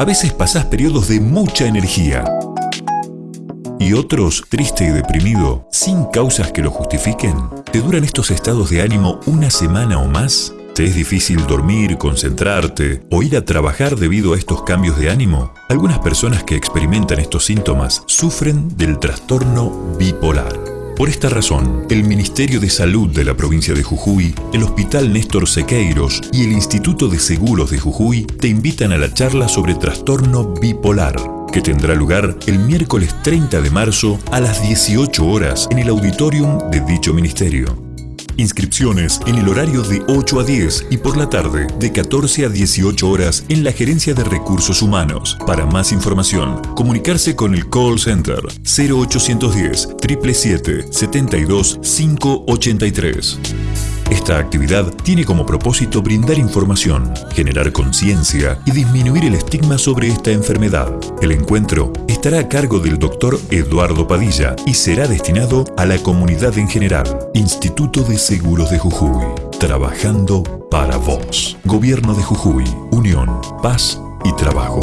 A veces pasás periodos de mucha energía. Y otros, triste y deprimido, sin causas que lo justifiquen. ¿Te duran estos estados de ánimo una semana o más? ¿Te es difícil dormir, concentrarte o ir a trabajar debido a estos cambios de ánimo? Algunas personas que experimentan estos síntomas sufren del trastorno bipolar. Por esta razón, el Ministerio de Salud de la provincia de Jujuy, el Hospital Néstor Sequeiros y el Instituto de Seguros de Jujuy te invitan a la charla sobre trastorno bipolar, que tendrá lugar el miércoles 30 de marzo a las 18 horas en el auditorium de dicho ministerio. Inscripciones en el horario de 8 a 10 y por la tarde de 14 a 18 horas en la Gerencia de Recursos Humanos. Para más información, comunicarse con el call center 0810 777 72 583. Esta actividad tiene como propósito brindar información, generar conciencia y disminuir el estigma sobre esta enfermedad. El encuentro estará a cargo del doctor Eduardo Padilla y será destinado a la comunidad en general. Instituto de Seguros de Jujuy. Trabajando para vos. Gobierno de Jujuy. Unión, Paz y Trabajo.